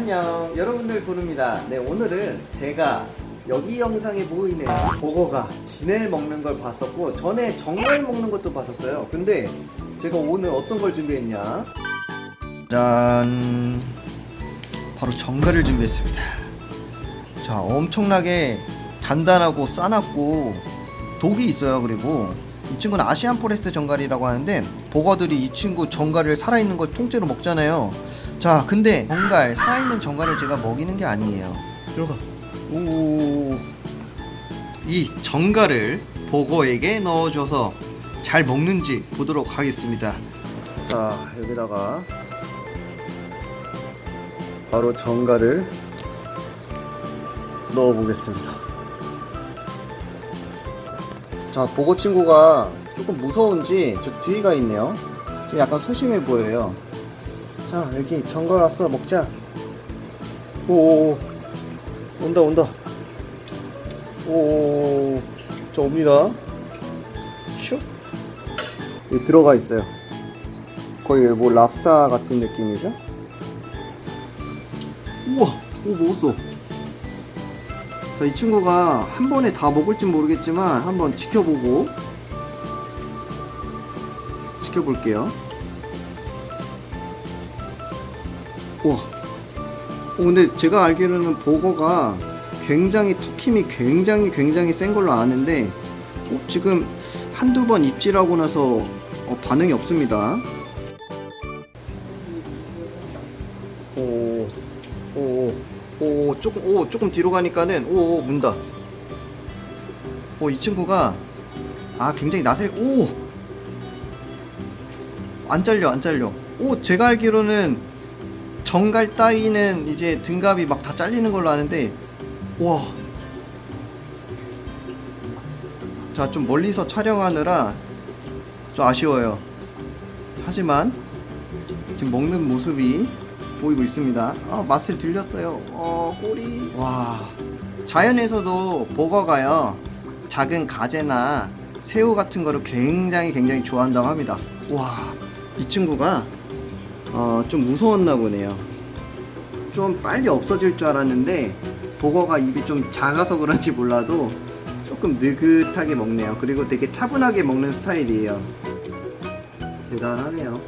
안녕. 여러분들 부릅니다. 네 오늘은 제가 여기 영상에 보이는 버거가 지네를 먹는 걸 봤었고 전에 전갈 먹는 것도 봤었어요. 근데 제가 오늘 어떤 걸 준비했냐? 짠. 바로 전갈을 준비했습니다. 자 엄청나게 단단하고 싸납고 독이 있어요 그리고. 이 친구는 Asian forest 전갈이라고 하는데 버거들이 이 친구 전갈을 살아있는 걸 통째로 먹잖아요 자 근데 정갈 살아있는 정갈을 제가 먹이는 게 아니에요. 들어가. 오이 정갈을 버거에게 넣어줘서 잘 먹는지 보도록 하겠습니다. 자 여기다가 바로 정갈을 넣어 보겠습니다. 자 보고 친구가 조금 무서운지 저 뒤가 있네요. 약간 소심해 보여요 자 여기 정갈 왔어 먹자. 오오오. 온다 온다. 오저 옵니다. 슉 여기 들어가 있어요. 거의 뭐 랍사 같은 느낌이죠? 우와 오 먹었어. 자, 이 친구가 한 번에 다 먹을지 모르겠지만 한번 지켜보고 지켜볼게요. 와. 어, 근데 제가 알기로는 버거가 굉장히 턱힘이 굉장히 굉장히 센 걸로 아는데 어, 지금 한두 번 입질하고 나서 어, 반응이 없습니다. 오, 오, 오, 조금, 오, 조금 뒤로 가니까는, 오, 오 문다. 오, 이 친구가, 아, 굉장히 낯을, 오! 안 잘려, 안 잘려. 오, 제가 알기로는, 정갈 따위는 이제 등갑이 막 다 잘리는 걸로 아는데, 와. 자, 좀 멀리서 촬영하느라 좀 아쉬워요. 하지만, 지금 먹는 모습이 보이고 있습니다. 아, 맛을 들렸어요. 어, 꼬리. 와. 자연에서도 버거가요. 작은 가재나 새우 같은 거를 굉장히 굉장히 좋아한다고 합니다. 와. 이 친구가 어, 좀 무서웠나 보네요. 좀 빨리 없어질 줄 알았는데 버거가 입이 좀 작아서 그런지 몰라도 조금 느긋하게 먹네요. 그리고 되게 차분하게 먹는 스타일이에요. 대단하네요.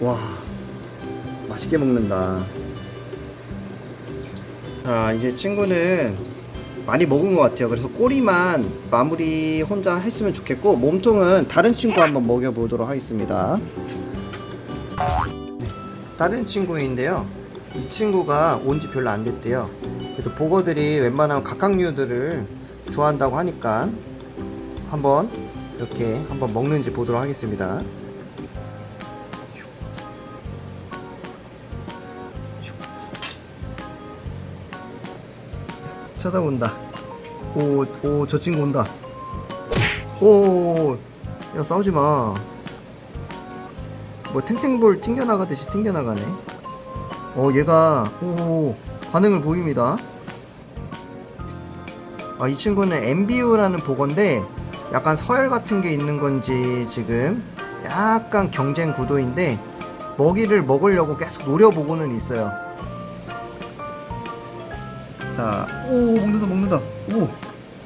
와 맛있게 먹는다. 자 이제 친구는 많이 먹은 것 같아요. 그래서 꼬리만 마무리 혼자 했으면 좋겠고 몸통은 다른 친구 한번 먹여보도록 하겠습니다. 네, 다른 친구인데요. 이 친구가 온 지 별로 안 됐대요. 그래도 보거들이 웬만하면 각각류들을 좋아한다고 하니까 한번 이렇게 한번 먹는지 보도록 하겠습니다 쳐다본다. 오, 오, 저 친구 온다. 오, 야, 싸우지 마. 뭐, 탱탱볼 튕겨나가듯이 튕겨나가네. 어, 얘가, 오, 반응을 보입니다. 아, 이 친구는 MBU라는 보건데, 약간 서열 같은 게 있는 건지, 지금, 약간 경쟁 구도인데, 먹이를 먹으려고 계속 노려보고는 있어요. 자, 오 먹는다 먹는다. 오,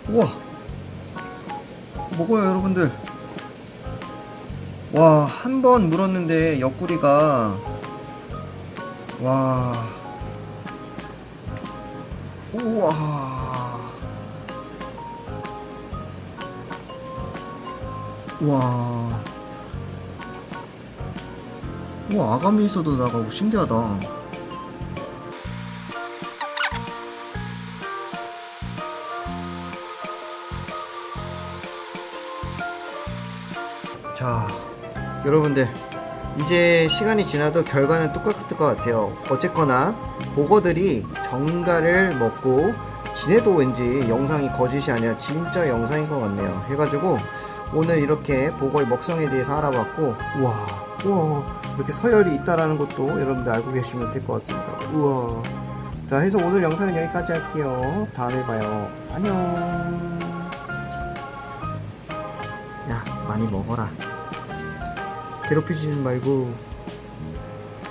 우와, 먹어요 여러분들. 와, 한 번 물었는데 옆구리가 와, 우와, 와, 우와 아가미 있어도 나가고 신기하다. 자 여러분들 이제 시간이 지나도 결과는 똑같을 것 같아요. 어쨌거나 보거들이 정갈을 먹고 지네도 왠지 영상이 거짓이 아니라 진짜 영상인 것 같네요. 해가지고 오늘 이렇게 보거의 먹성에 대해서 알아봤고 우와 우와 이렇게 서열이 있다라는 것도 여러분들 알고 계시면 될 것 같습니다. 우와. 자 해서 오늘 영상은 여기까지 할게요. 다음에 봐요. 안녕. 야 많이 먹어라 괴롭히지 말고